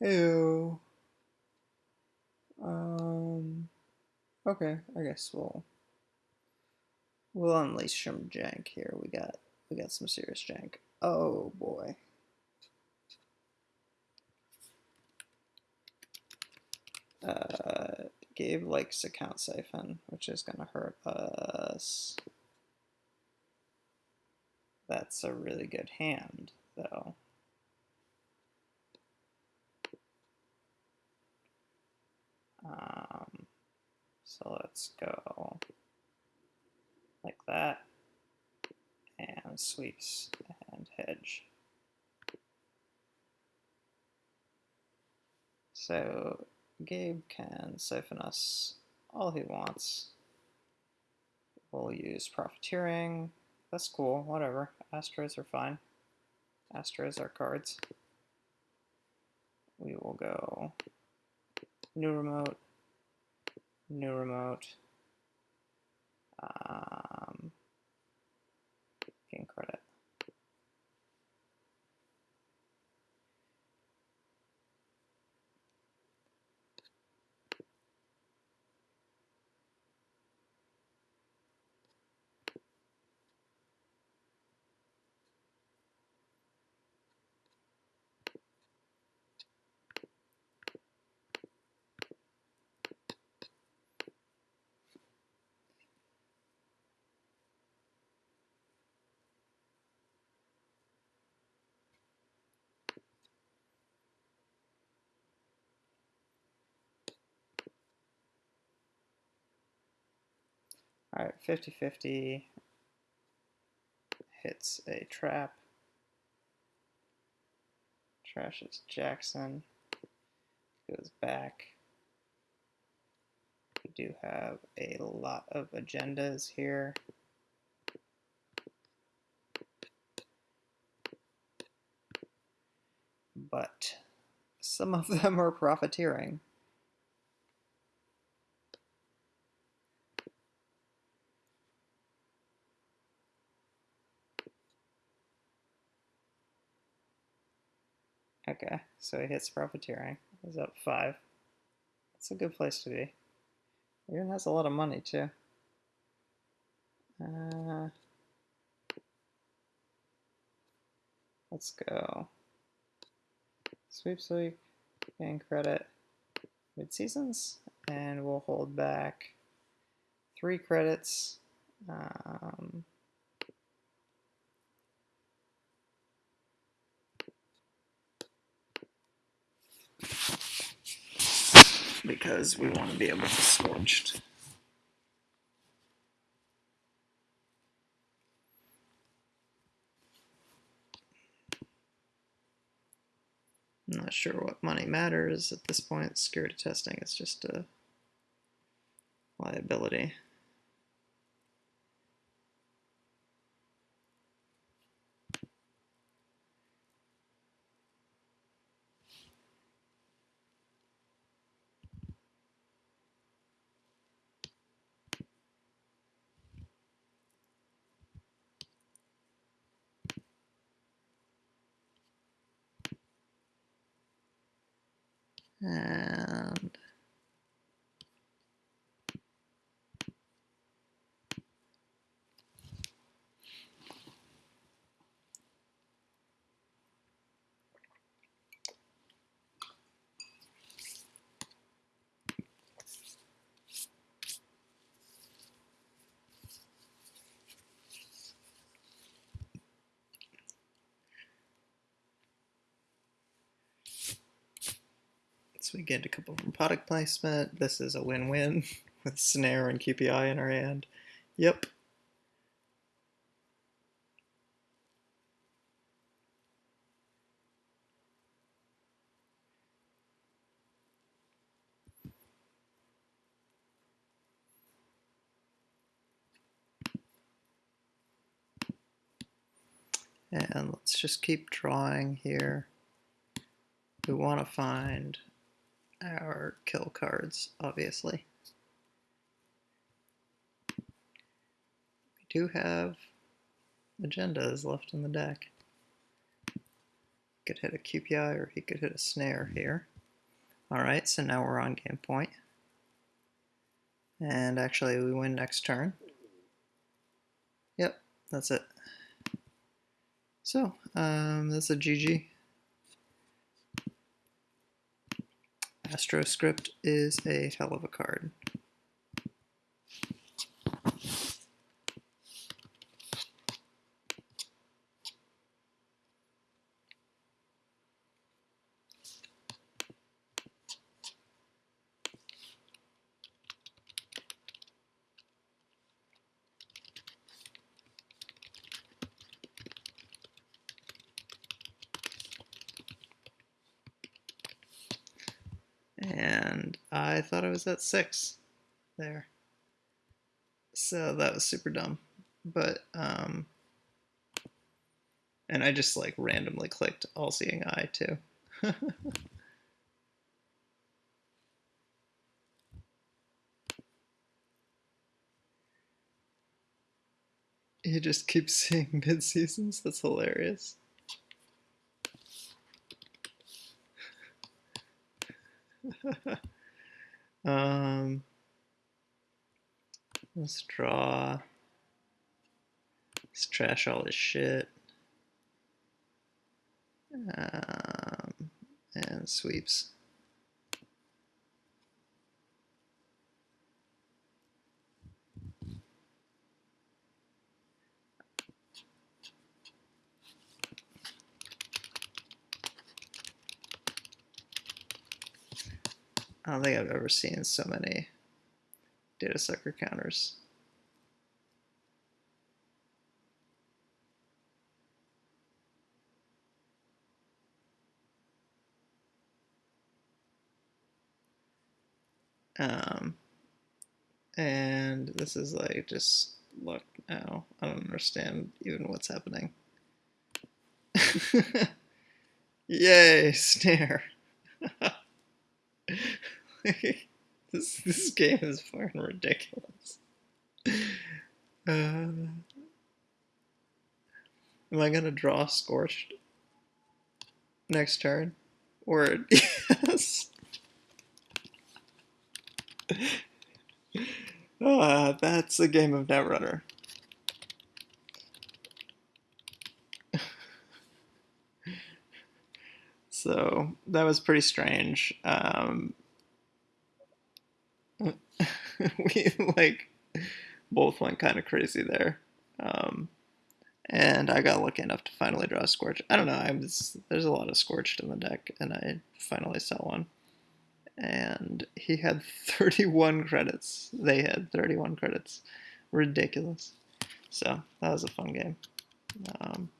Ew. Um. Okay, I guess we'll we'll unleash some jank here. We got we got some serious jank. Oh boy. Uh, Gabe likes account siphon, which is gonna hurt us. That's a really good hand, though. So let's go like that, and sweeps and hedge. So Gabe can siphon us all he wants. We'll use profiteering. That's cool, whatever. Astros are fine. Astros are cards. We will go new remote, new remote, um, gain credit. All right, 50-50 hits a trap. Trashes Jackson. Goes back. We do have a lot of agendas here. But some of them are profiteering. Okay, so he hits profiteering. He's up five. That's a good place to be. Even has a lot of money too. Uh, let's go. Sweep sweep, gain credit, mid seasons, and we'll hold back three credits. Um, because we want to be able to scorched. I'm not sure what money matters at this point. Security testing is just a liability. And So we get a couple from product placement. This is a win-win with Snare and QPI in our hand. Yep. And let's just keep drawing here. We want to find our kill cards, obviously. We do have agendas left in the deck. could hit a QPI or he could hit a snare here. Alright, so now we're on game point. And actually we win next turn. Yep, that's it. So, um, that's a GG. AstroScript is a hell of a card. And I thought I was at six there. So that was super dumb. But, um, and I just like randomly clicked All-Seeing I too. he just keeps seeing mid seasons. That's hilarious. um, let's draw. Let's trash all this shit. Um, and sweeps. I don't think I've ever seen so many data sucker counters. Um, and this is like just look now. I don't understand even what's happening. Yay, snare. this this game is fucking ridiculous. Uh, am I gonna draw scorched next turn? Or yes. uh, that's a game of Netrunner. so that was pretty strange. Um, we like both went kind of crazy there. Um, and I got lucky enough to finally draw a Scorch. I don't know, I was, there's a lot of Scorched in the deck, and I finally saw one. And he had 31 credits. They had 31 credits. Ridiculous. So, that was a fun game. Um,